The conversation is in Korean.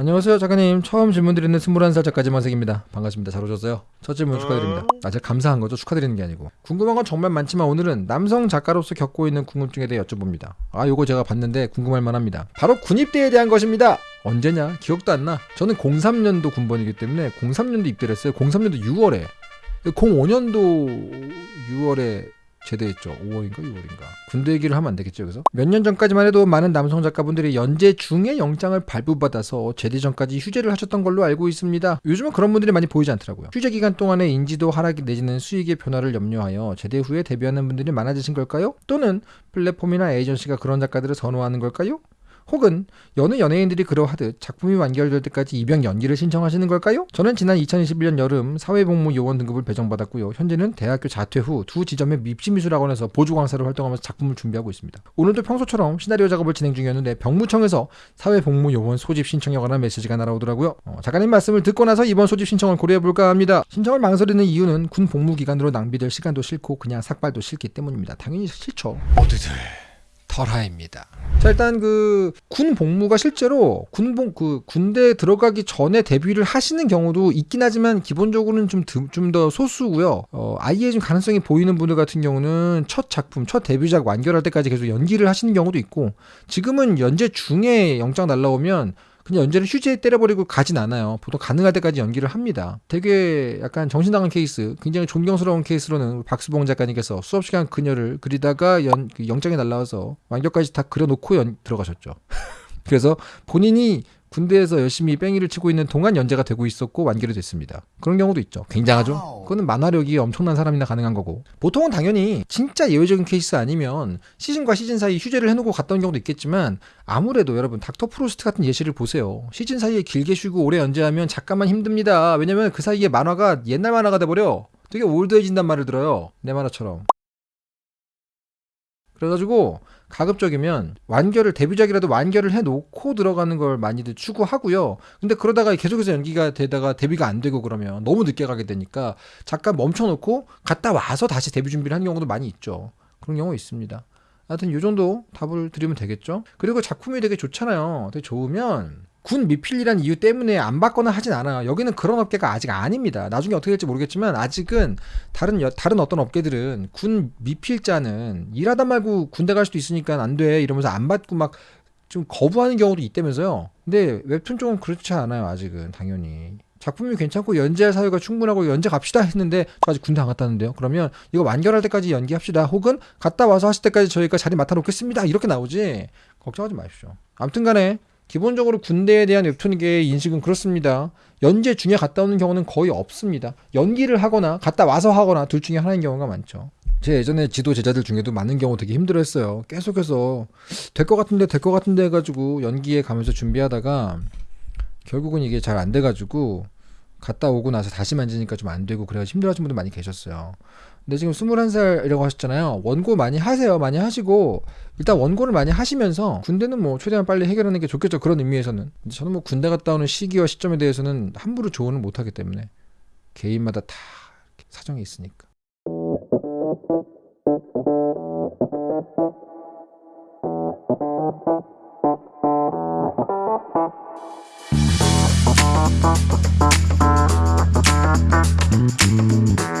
안녕하세요 작가님. 처음 질문 드리는 21살 작가 지만색입니다. 반갑습니다. 잘 오셨어요? 첫 질문 축하드립니다. 아 제가 감사한 거죠? 축하드리는 게 아니고. 궁금한 건 정말 많지만 오늘은 남성 작가로서 겪고 있는 궁금증에 대해 여쭤봅니다. 아 요거 제가 봤는데 궁금할 만합니다. 바로 군입대에 대한 것입니다. 언제냐? 기억도 안나. 저는 03년도 군번이기 때문에 03년도 입대를 했어요. 03년도 6월에. 05년도 6월에 제대했죠. 5월인가 6월인가. 군대 얘기를 하면 안 되겠죠, 여기서? 몇 년 전까지만 해도 많은 남성 작가분들이 연재 중에 영장을 발부받아서 제대 전까지 휴재를 하셨던 걸로 알고 있습니다. 요즘은 그런 분들이 많이 보이지 않더라고요. 휴재 기간 동안에 인지도 하락이 내지는 수익의 변화를 염려하여 제대 후에 데뷔하는 분들이 많아지신 걸까요? 또는 플랫폼이나 에이전시가 그런 작가들을 선호하는 걸까요? 혹은 여느 연예인들이 그러하듯 작품이 완결될 때까지 입영 연기를 신청하시는 걸까요? 저는 지난 2021년 여름 사회복무 요원 등급을 배정받았고요. 현재는 대학교 자퇴 후 두 지점의 밉시미술학원에서 보조 강사로 활동하면서 작품을 준비하고 있습니다. 오늘도 평소처럼 시나리오 작업을 진행 중이었는데 병무청에서 사회복무 요원 소집 신청에 관한 메시지가 날아오더라고요. 어, 작가님 말씀을 듣고 나서 이번 소집 신청을 고려해볼까 합니다. 신청을 망설이는 이유는 군 복무 기간으로 낭비될 시간도 싫고 그냥 삭발도 싫기 때문입니다. 당연히 싫죠. 모두들 털하입니다. 자 일단 그 군 복무가 실제로 군복 그 군대 들어가기 전에 데뷔를 하시는 경우도 있긴 하지만 기본적으로는 좀 좀 더 소수고요. 어, 아예 좀 가능성이 보이는 분들 같은 경우는 첫 작품, 첫 데뷔작 완결할 때까지 계속 연기를 하시는 경우도 있고 지금은 연재 중에 영장 날라오면 그냥 연재를 휴지에 때려버리고 가진 않아요. 보통 가능할 때까지 연기를 합니다. 되게 약간 정신 나간 케이스, 굉장히 존경스러운 케이스로는 박수봉 작가님께서 수업 시간 그녀를 그리다가 연, 그 영장이 날라와서 완결까지 다 그려놓고 연, 들어가셨죠. 그래서 본인이 군대에서 열심히 뺑이를 치고 있는 동안 연재가 되고 있었고 완결이 됐습니다. 그런 경우도 있죠. 굉장하죠. 그거는 만화력이 엄청난 사람이나 가능한 거고. 보통은 당연히 진짜 예외적인 케이스 아니면 시즌과 시즌 사이 휴재를 해놓고 온 경우도 있겠지만 아무래도 여러분 닥터 프로스트 같은 예시를 보세요. 시즌 사이에 길게 쉬고 오래 연재하면 작가만 힘듭니다. 왜냐면 그 사이에 만화가 옛날 만화가 돼버려. 되게 old해진단 말을 들어요. 내 만화처럼. 그래가지고 가급적이면 완결을 데뷔작이라도 완결을 해놓고 들어가는 걸 많이들 추구하고요. 근데 그러다가 계속해서 연기가 되다가 데뷔가 안 되고 그러면 너무 늦게 가게 되니까 잠깐 멈춰놓고 갔다 와서 다시 데뷔 준비를 하는 경우도 많이 있죠. 그런 경우 있습니다. 하여튼 요 정도 답을 드리면 되겠죠. 그리고 작품이 되게 좋잖아요. 되게 좋으면 군 미필이란 이유 때문에 안 받거나 하진 않아요. 여기는 그런 업계가 아직 아닙니다. 나중에 어떻게 될지 모르겠지만 아직은 다른 여, 다른 어떤 업계들은 군 미필자는 일하다 말고 군대 갈 수도 있으니까 안 돼 이러면서 안 받고 막 좀 거부하는 경우도 있다면서요. 근데 웹툰 쪽은 그렇지 않아요. 아직은 당연히. 작품이 괜찮고 연재할 사유가 충분하고 연재 갑시다 했는데 저 아직 군대 안 갔다는데요. 그러면 이거 완결할 때까지 연기합시다. 혹은 갔다 와서 하실 때까지 저희가 자리 맡아 놓겠습니다. 이렇게 나오지. 걱정하지 마십시오. 아무튼 간에 기본적으로 군대에 대한 웹툰계의 인식은 그렇습니다. 연재 중에 갔다 오는 경우는 거의 없습니다. 연기를 하거나 갔다 와서 하거나 둘 중에 하나인 경우가 많죠. 제 예전에 지도 제자들 중에도 많은 경우 되게 힘들어했어요. 계속해서 될 것 같은데 될 것 같은데 해가지고 연기에 가면서 준비하다가 결국은 이게 잘 안 돼가지고 갔다 오고 나서 다시 만지니까 좀 안 되고 그래가지고 힘들어하시는 분들 많이 계셨어요. 근데 지금 21살이라고 하셨잖아요. 원고 많이 하세요. 많이 하시고 일단 원고를 많이 하시면서 군대는 뭐 최대한 빨리 해결하는 게 좋겠죠. 그런 의미에서는. 저는 뭐 군대 갔다 오는 시기와 시점에 대해서는 함부로 조언을 못 하기 때문에 개인마다 다 사정이 있으니까. Música